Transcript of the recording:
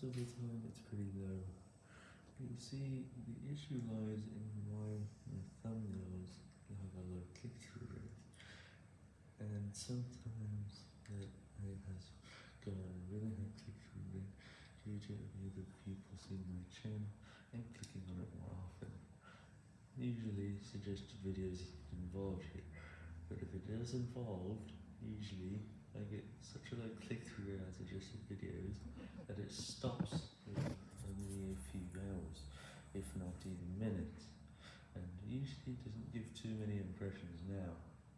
most of the time it's pretty low. You see, the issue lies in why my thumbnails have a low click-through rate, and sometimes that rate has got a really high click-through rate due to other people seeing my channel and clicking on it more often. Usually suggested videos involved here, but if it is involved, usually I get such a low if not even minutes, and usually doesn't give too many impressions.